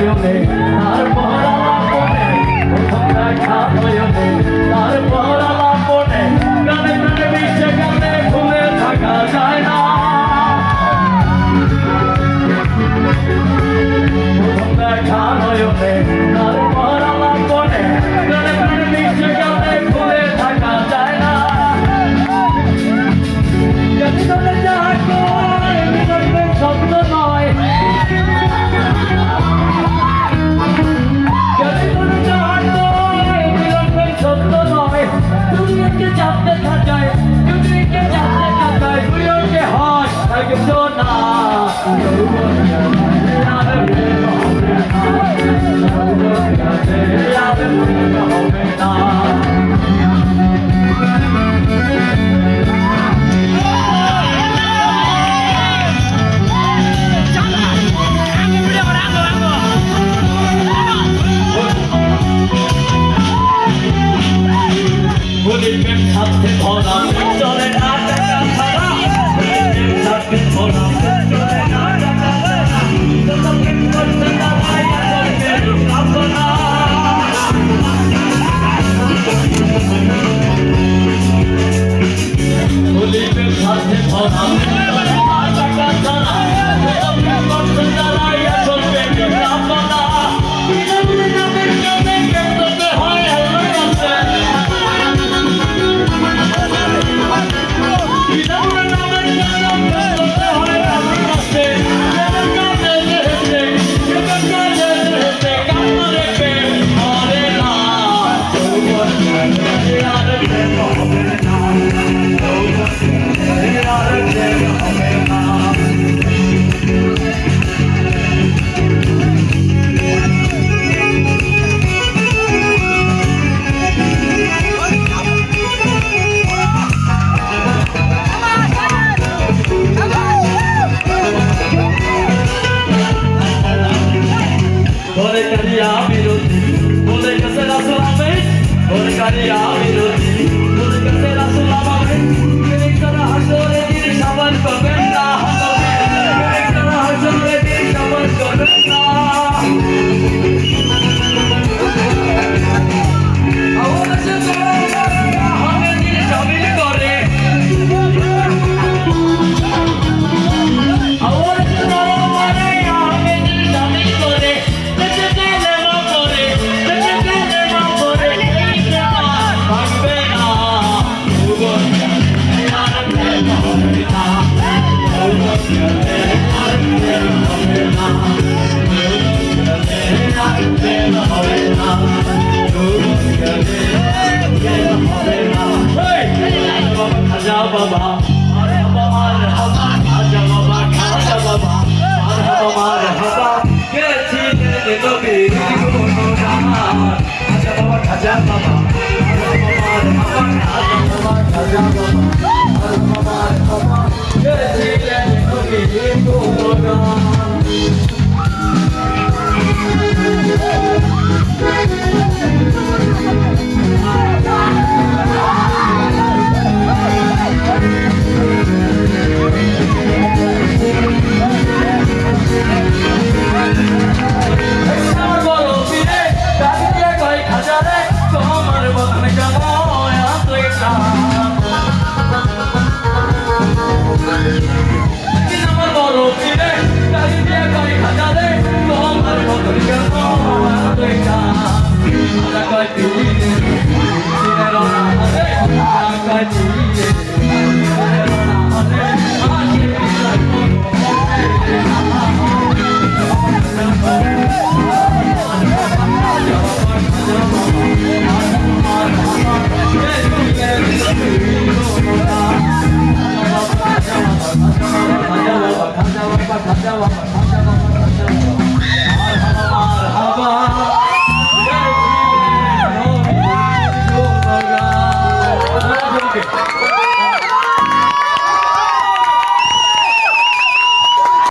নয়নে, তার পরালাপনে প্রথম দেখা নয়নে, তার পরালাপনে গানে গানে বিশ্বে গানে ভুলে থাকা যায় না। প্রথম দেখা নয়নে 우리는 같은 보람 전에 안 따라가라 우리는 같은 보람 Help, help, help, help, help, help, Maria, meu Deus, onde é que será sua vez? Onde Maria, meu Deus? বাবা মারহাবা মারহাবা খাজা বাবা খাজা বাবা মারহাবা। মারহাবা গেছিলেন নবীর গুণগান খাজা বাবা খাজা বাবা I do.